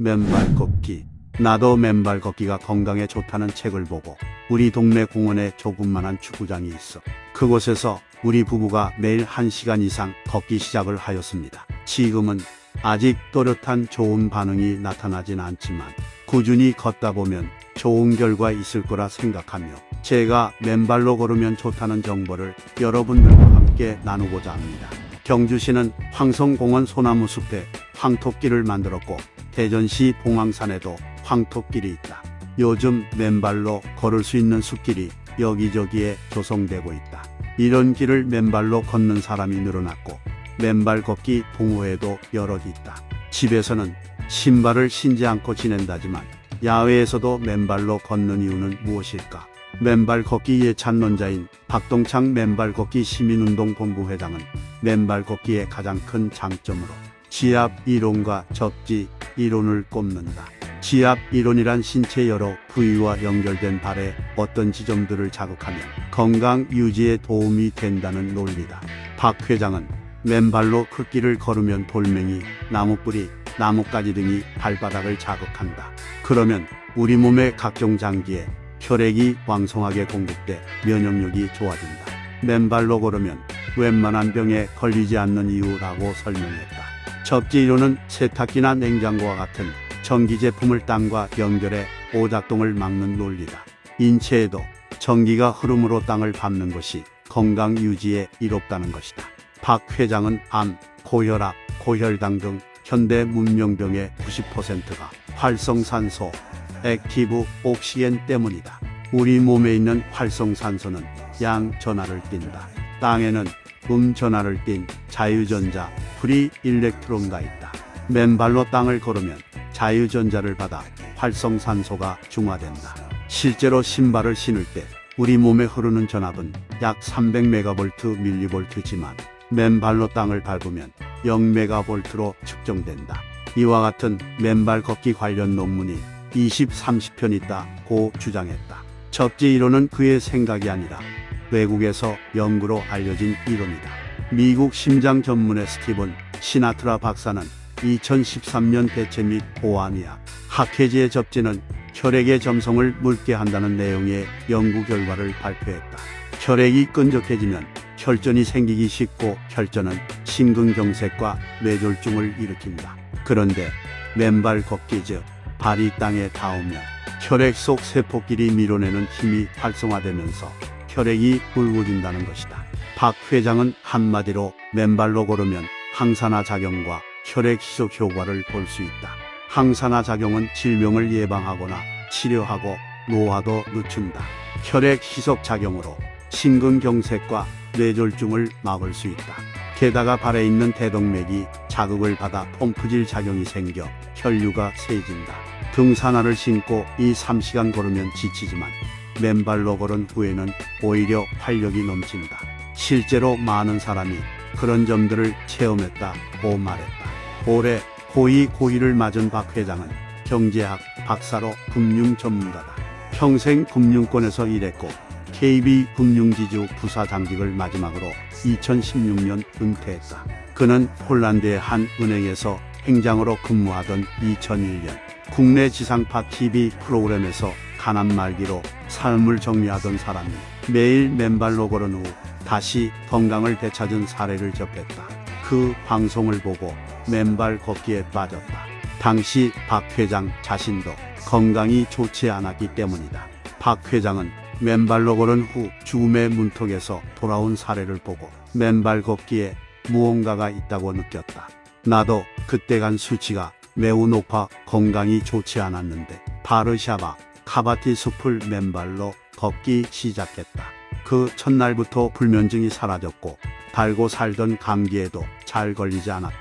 맨발 걷기. 나도 맨발 걷기가 건강에 좋다는 책을 보고 우리 동네 공원에 조그만한 축구장이 있어. 그곳에서 우리 부부가 매일 1시간 이상 걷기 시작을 하였습니다. 지금은 아직 또렷한 좋은 반응이 나타나진 않지만 꾸준히 걷다 보면 좋은 결과 있을 거라 생각하며 제가 맨발로 걸으면 좋다는 정보를 여러분들과 함께 나누고자 합니다. 경주시는 황성공원 소나무 숲에 황토길을 만들었고 대전시 봉황산에도 황토길이 있다. 요즘 맨발로 걸을 수 있는 숲길이 여기저기에 조성되고 있다. 이런 길을 맨발로 걷는 사람이 늘어났고 맨발 걷기 동호회도 여럿 있다. 집에서는 신발을 신지 않고 지낸다지만 야외에서도 맨발로 걷는 이유는 무엇일까? 맨발 걷기 예찬론자인 박동창 맨발 걷기 시민운동 본부 회장은 맨발 걷기의 가장 큰 장점으로 지압 이론과 접지 이론을 꼽는다. 지압 이론이란 신체 여러 부위와 연결된 발의 어떤 지점들을 자극하면 건강 유지에 도움이 된다는 논리다. 박 회장은 맨발로 흙길을 걸으면 돌멩이, 나무뿌리, 나뭇가지 등이 발바닥을 자극한다. 그러면 우리 몸의 각종 장기에 혈액이 왕성하게 공급돼 면역력이 좋아진다. 맨발로 걸으면 웬만한 병에 걸리지 않는 이유라고 설명했다. 접지 이론은 세탁기나 냉장고와 같은 전기 제품을 땅과 연결해 오작동을 막는 논리다. 인체에도 전기가 흐름으로 땅을 밟는 것이 건강 유지에 이롭다는 것이다. 박 회장은 암, 고혈압, 고혈당 등 현대 문명병의 90%가 활성산소, active oxygen 때문이다. 우리 몸에 있는 활성산소는 양 전하를 띈다. 땅에는 음 전하를 띤 자유전자, free electron가 있다. 맨발로 땅을 걸으면 자유전자를 받아 활성산소가 중화된다. 실제로 신발을 신을 때 우리 몸에 흐르는 전압은 약 300메가볼트 밀리볼트지만 맨발로 땅을 밟으면 0메가볼트로 측정된다. 이와 같은 맨발 걷기 관련 논문이 20, 30편 있다고 주장했다. 접지 이론은 그의 생각이 아니라 외국에서 연구로 알려진 이론이다. 미국 심장 전문의 스티븐 시나트라 박사는 2013년 대체 및 보안의학 학회지의 접지는 혈액의 점성을 묽게 한다는 내용의 연구 결과를 발표했다. 혈액이 끈적해지면 혈전이 생기기 쉽고 혈전은 심근경색과 뇌졸중을 일으킨다. 그런데 맨발 걷기 즉 발이 땅에 닿으면 혈액 속 세포끼리 밀어내는 힘이 활성화되면서 혈액이 굵어진다는 것이다. 박 회장은 한마디로 맨발로 걸으면 항산화 작용과 혈액 희석 효과를 볼 수 있다. 항산화 작용은 질병을 예방하거나 치료하고 노화도 늦춘다. 혈액 희석 작용으로 심근경색과 뇌졸중을 막을 수 있다. 게다가 발에 있는 대동맥이 자극을 받아 펌프질 작용이 생겨 혈류가 세진다. 등산화를 신고 2, 3시간 걸으면 지치지만 맨발로 걸은 후에는 오히려 활력이 넘친다. 실제로 많은 사람이 그런 점들을 체험했다고 말했다. 올해 고위 고위를 맞은 박 회장은 경제학 박사로 금융 전문가다. 평생 금융권에서 일했고 KB 금융지주 부사장직을 마지막으로 2016년 은퇴했다. 그는 폴란드의 한 은행에서 행장으로 근무하던 2001년 국내 지상파 TV 프로그램에서 가난 말기로 삶을 정리하던 사람이 매일 맨발로 걸은 후 다시 건강을 되찾은 사례를 접했다. 그 방송을 보고 맨발 걷기에 빠졌다. 당시 박 회장 자신도 건강이 좋지 않았기 때문이다. 박 회장은 맨발로 걸은 후 죽음의 문턱에서 돌아온 사례를 보고 맨발 걷기에 무언가가 있다고 느꼈다. 나도 그때 간 수치가 매우 높아 건강이 좋지 않았는데 바르샤바 카바티 숲을 맨발로 걷기 시작했다. 그 첫날부터 불면증이 사라졌고 달고 살던 감기에도 잘 걸리지 않았다.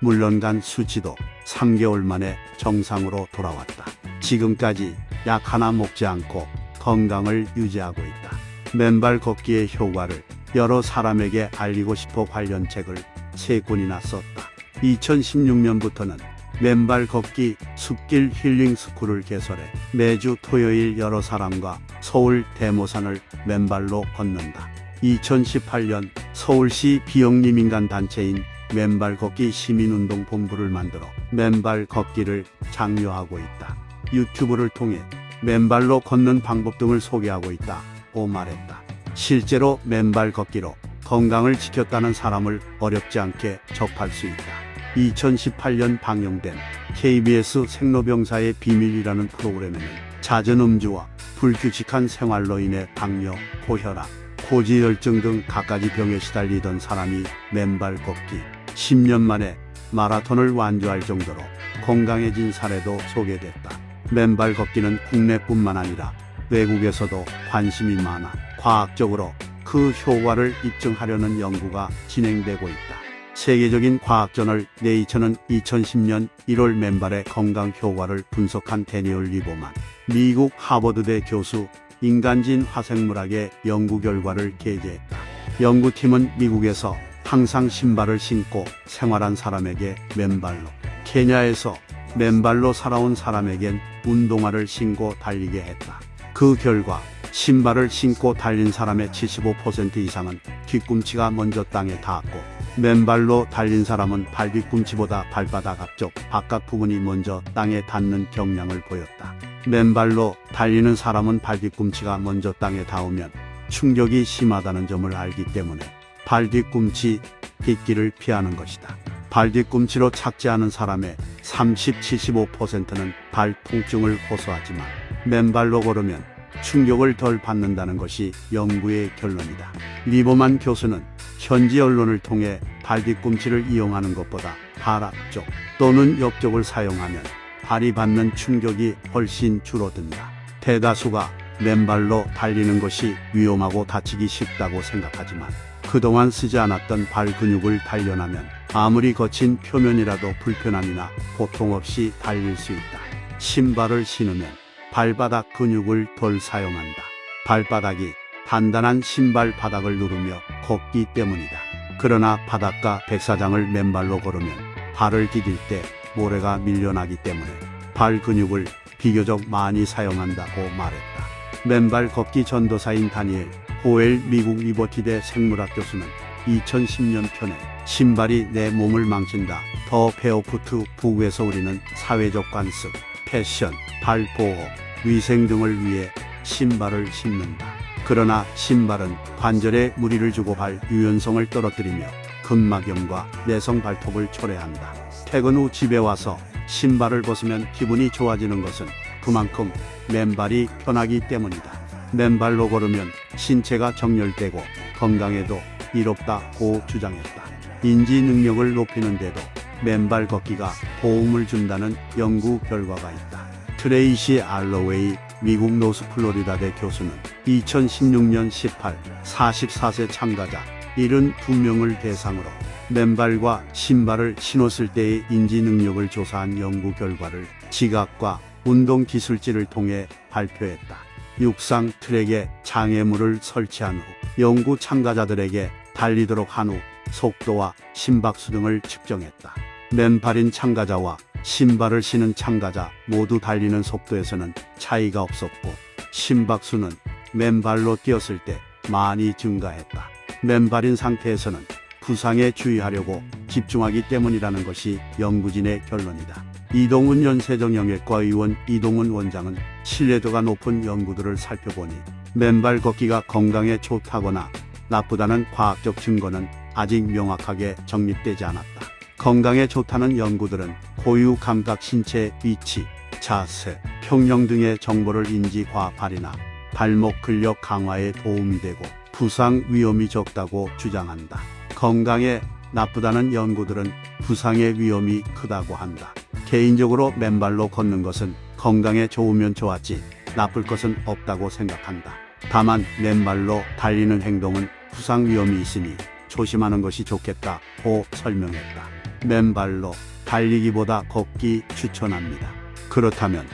물론 간 수치도 3개월 만에 정상으로 돌아왔다. 지금까지 약 하나 먹지 않고 건강을 유지하고 있다. 맨발 걷기의 효과를 여러 사람에게 알리고 싶어 관련 책을 세 권이나 썼다. 2016년부터는 맨발 걷기 숲길 힐링 스쿨을 개설해 매주 토요일 여러 사람과 서울 대모산을 맨발로 걷는다. 2018년 서울시 비영리민간 단체인 맨발 걷기 시민운동 본부를 만들어 맨발 걷기를 장려하고 있다. 유튜브를 통해 맨발로 걷는 방법 등을 소개하고 있다고 말했다. 실제로 맨발 걷기로 건강을 지켰다는 사람을 어렵지 않게 접할 수 있다. 2018년 방영된 KBS 생로병사의 비밀이라는 프로그램에는 잦은 음주와 불규칙한 생활로 인해 당뇨, 고혈압, 고지혈증 등 갖가지 병에 시달리던 사람이 맨발 걷기 10년 만에 마라톤을 완주할 정도로 건강해진 사례도 소개됐다. 맨발 걷기는 국내뿐만 아니라 외국에서도 관심이 많아 과학적으로 그 효과를 입증하려는 연구가 진행되고 있다. 세계적인 과학저널 네이처는 2010년 1월 맨발의 건강 효과를 분석한 데니얼 리보만 미국 하버드대 교수 인간진 화생물학의 연구 결과를 게재했다. 연구팀은 미국에서 항상 신발을 신고 생활한 사람에게 맨발로, 케냐에서 맨발로 살아온 사람에겐 운동화를 신고 달리게 했다. 그 결과 신발을 신고 달린 사람의 75% 이상은 뒤꿈치가 먼저 땅에 닿았고 맨발로 달린 사람은 발 뒤꿈치보다 발바닥 앞쪽 바깥 부분이 먼저 땅에 닿는 경향을 보였다. 맨발로 달리는 사람은 발 뒤꿈치가 먼저 땅에 닿으면 충격이 심하다는 점을 알기 때문에 발 뒤꿈치 빗기를 피하는 것이다. 발 뒤꿈치로 착지 않은 사람의 30-75%는 발 통증을 호소하지만 맨발로 걸으면 충격을 덜 받는다는 것이 연구의 결론이다. 리버만 교수는 현지 언론을 통해 발뒤꿈치를 이용하는 것보다 발 앞쪽 또는 옆쪽을 사용하면 발이 받는 충격이 훨씬 줄어든다. 대다수가 맨발로 달리는 것이 위험하고 다치기 쉽다고 생각하지만 그동안 쓰지 않았던 발 근육을 단련하면 아무리 거친 표면이라도 불편함이나 고통 없이 달릴 수 있다. 신발을 신으면 발바닥 근육을 덜 사용한다. 발바닥이 단단한 신발 바닥을 누르며 걷기 때문이다. 그러나 바닷가 백사장을 맨발로 걸으면 발을 디딜 때 모래가 밀려나기 때문에 발 근육을 비교적 많이 사용한다고 말했다. 맨발 걷기 전도사인 다니엘 호엘 미국 리버티대 생물학 교수는 2010년 펴낸 신발이 내 몸을 망친다. The Barefoot Book에서 우리는 사회적 관습, 패션, 발 보호, 위생 등을 위해 신발을 신는다. 그러나 신발은 관절에 무리를 주고 발 유연성을 떨어뜨리며 근막염과 내성 발톱을 초래한다. 퇴근 후 집에 와서 신발을 벗으면 기분이 좋아지는 것은 그만큼 맨발이 편하기 때문이다. 맨발로 걸으면 신체가 정렬되고 건강에도 이롭다고 주장했다. 인지 능력을 높이는 데도 맨발 걷기가 도움을 준다는 연구 결과가 있다. 트레이시 알로웨이 미국 노스 플로리다대 교수는 2016년 18, 44세 참가자 72명을 대상으로 맨발과 신발을 신었을 때의 인지 능력을 조사한 연구 결과를 지각과 운동 기술지를 통해 발표했다. 육상 트랙에 장애물을 설치한 후 연구 참가자들에게 달리도록 한 후 속도와 심박수 등을 측정했다. 맨발인 참가자와 신발을 신은 참가자 모두 달리는 속도에서는 차이가 없었고 심박수는 맨발로 뛰었을 때 많이 증가했다. 맨발인 상태에서는 부상에 주의하려고 집중하기 때문이라는 것이 연구진의 결론이다. 이동훈 연세정형외과 의원 이동훈 원장은 신뢰도가 높은 연구들을 살펴보니 맨발 걷기가 건강에 좋다거나 나쁘다는 과학적 증거는 아직 명확하게 정립되지 않았다. 건강에 좋다는 연구들은 고유 감각 신체 위치, 자세, 평형 등의 정보를 인지 과발이나 발목 근력 강화에 도움이 되고 부상 위험이 적다고 주장한다. 건강에 나쁘다는 연구들은 부상의 위험이 크다고 한다. 개인적으로 맨발로 걷는 것은 건강에 좋으면 좋았지 나쁠 것은 없다고 생각한다. 다만 맨발로 달리는 행동은 부상 위험이 있으니 조심하는 것이 좋겠다고 설명했다. 맨발로 달리기보다 걷기 추천합니다. 그렇다면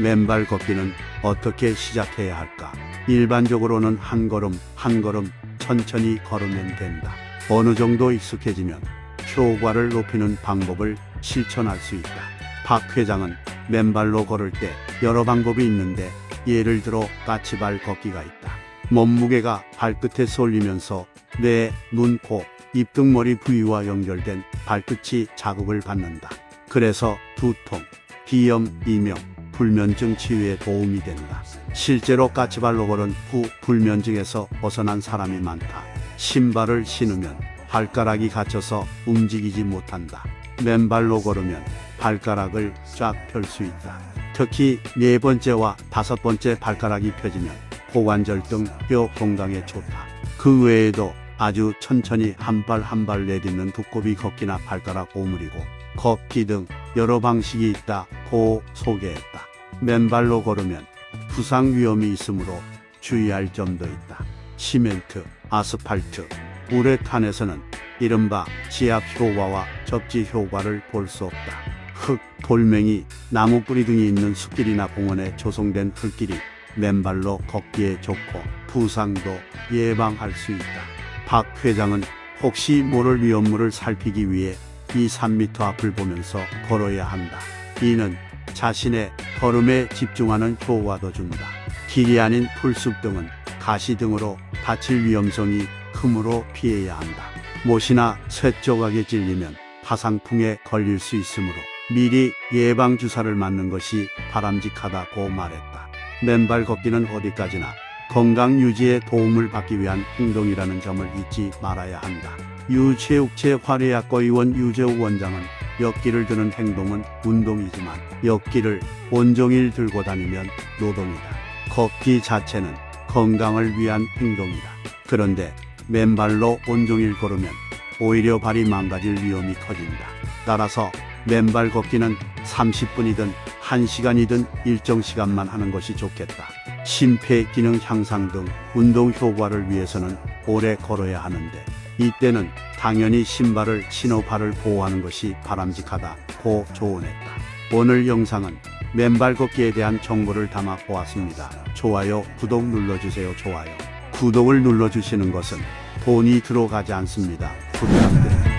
맨발 걷기는 어떻게 시작해야 할까? 일반적으로는 한 걸음 한 걸음 천천히 걸으면 된다. 어느 정도 익숙해지면 효과를 높이는 방법을 실천할 수 있다. 박 회장은 맨발로 걸을 때 여러 방법이 있는데 예를 들어 까치발 걷기가 있다. 몸무게가 발끝에 쏠리면서 뇌, 눈, 코, 입등머리 부위와 연결된 발끝이 자극을 받는다. 그래서 두통, 비염, 이명, 불면증 치유에 도움이 된다. 실제로 까치발로 걸은 후 불면증에서 벗어난 사람이 많다. 신발을 신으면 발가락이 갇혀서 움직이지 못한다. 맨발로 걸으면 발가락을 쫙 펼 수 있다. 특히 네 번째와 다섯 번째 발가락이 펴지면 고관절 등 뼈 건강에 좋다. 그 외에도 아주 천천히 한 발 한 발 내딛는 두꺼비 걷기나 발가락 오므리고 걷기 등 여러 방식이 있다고 소개했다. 맨발로 걸으면 부상 위험이 있으므로 주의할 점도 있다. 시멘트, 아스팔트, 우레탄에서는 이른바 지압 효과와 접지 효과를 볼 수 없다. 흙, 돌멩이, 나무 뿌리 등이 있는 숲길이나 공원에 조성된 흙길이 맨발로 걷기에 좋고 부상도 예방할 수 있다. 박 회장은 혹시 모를 위험물을 살피기 위해 이 3미터 앞을 보면서 걸어야 한다. 이는 자신의 걸음에 집중하는 효과도 준다. 길이 아닌 풀숲 등은 가시 등으로 다칠 위험성이 크므로 피해야 한다. 못이나 쇠 조각에 찔리면 파상풍에 걸릴 수 있으므로 미리 예방 주사를 맞는 것이 바람직하다고 말했다. 맨발 걷기는 어디까지나 건강 유지에 도움을 받기 위한 행동이라는 점을 잊지 말아야 한다. 유체육체 화려학과 의원 유재욱 원장은 역기를 드는 행동은 운동이지만 역기를 온종일 들고 다니면 노동이다. 걷기 자체는 건강을 위한 행동이다. 그런데 맨발로 온종일 걸으면 오히려 발이 망가질 위험이 커진다. 따라서 맨발 걷기는 30분이든 1시간이든 일정 시간만 하는 것이 좋겠다. 심폐 기능 향상 등 운동 효과를 위해서는 오래 걸어야 하는데 이때는 당연히 신발을 신어 발을 보호하는 것이 바람직하다고 조언했다. 오늘 영상은 맨발 걷기에 대한 정보를 담아 보았습니다. 좋아요, 구독 눌러주세요. 좋아요. 구독을 눌러주시는 것은 돈이 들어가지 않습니다. 부탁드립니다.